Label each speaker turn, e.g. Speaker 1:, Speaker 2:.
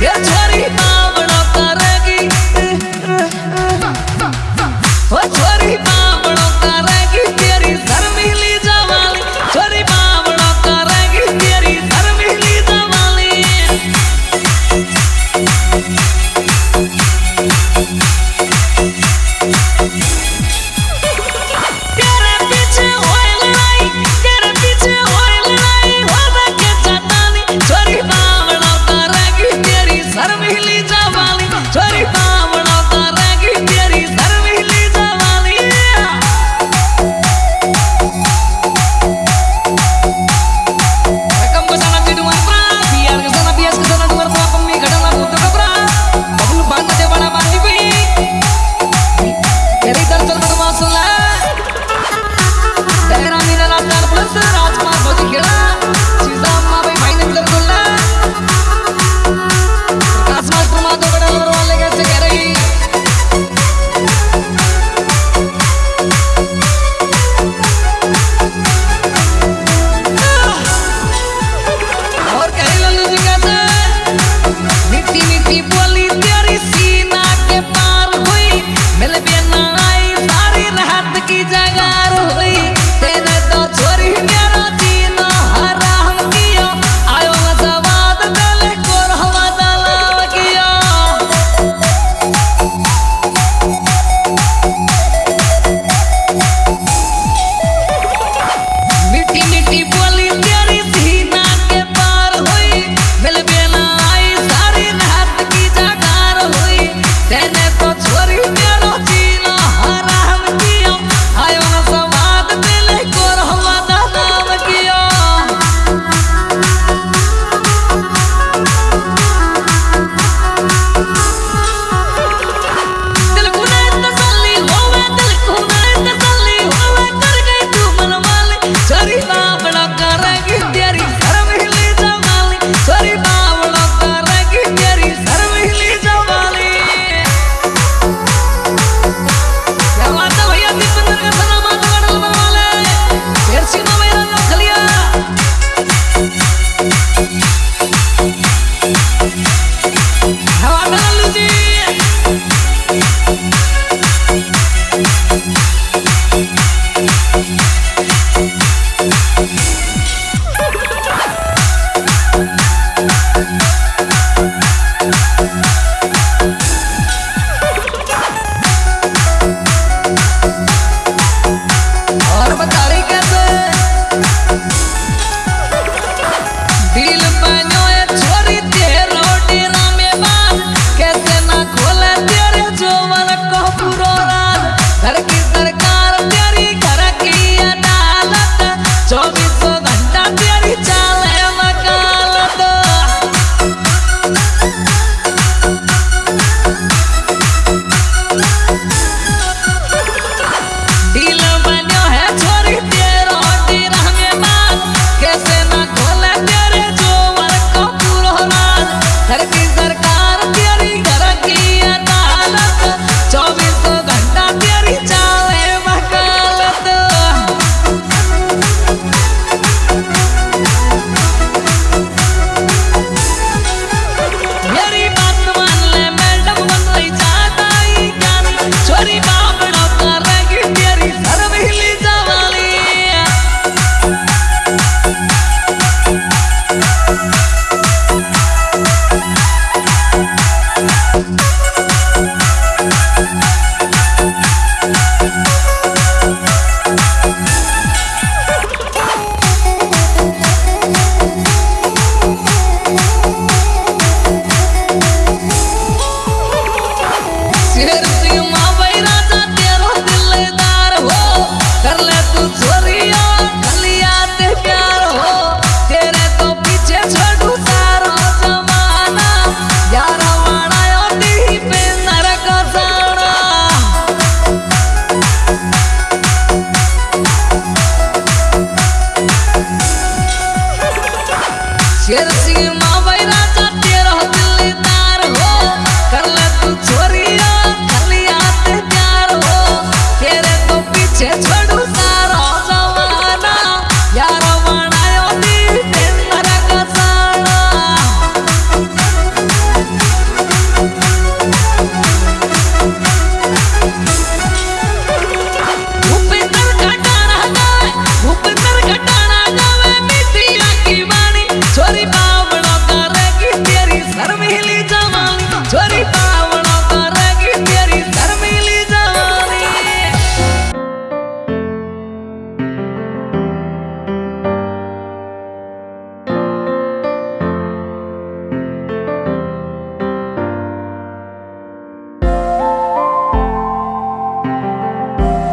Speaker 1: Get Sava и больше. you